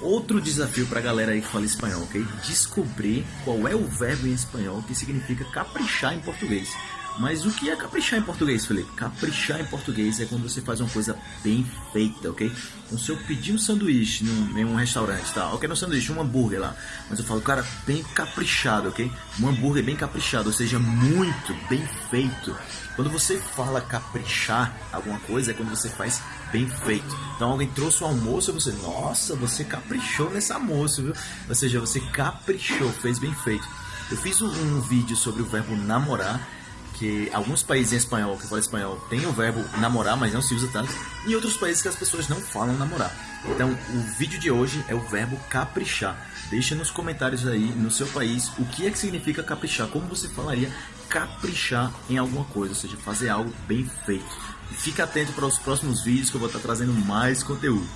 Outro desafio pra galera aí que fala espanhol, ok? Descobrir qual é o verbo em espanhol que significa caprichar em português. Mas o que é caprichar em português, Felipe? Caprichar em português é quando você faz uma coisa bem feita, ok? Então se eu pedir um sanduíche num, em um restaurante, tá? Ok, não um sanduíche, um hambúrguer lá. Mas eu falo, cara, bem caprichado, ok? Um hambúrguer bem caprichado, ou seja, muito bem feito. Quando você fala caprichar alguma coisa, é quando você faz bem feito. Então alguém trouxe o almoço e você, nossa, você caprichou nesse almoço, viu? Ou seja, você caprichou, fez bem feito. Eu fiz um, um vídeo sobre o verbo namorar que alguns países em espanhol, que falam espanhol, tem o verbo namorar, mas não se usa tanto, e outros países que as pessoas não falam namorar. Então, o vídeo de hoje é o verbo caprichar. Deixa nos comentários aí, no seu país, o que é que significa caprichar, como você falaria caprichar em alguma coisa, ou seja, fazer algo bem feito. E fica atento para os próximos vídeos que eu vou estar trazendo mais conteúdo.